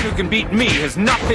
who can beat me has not been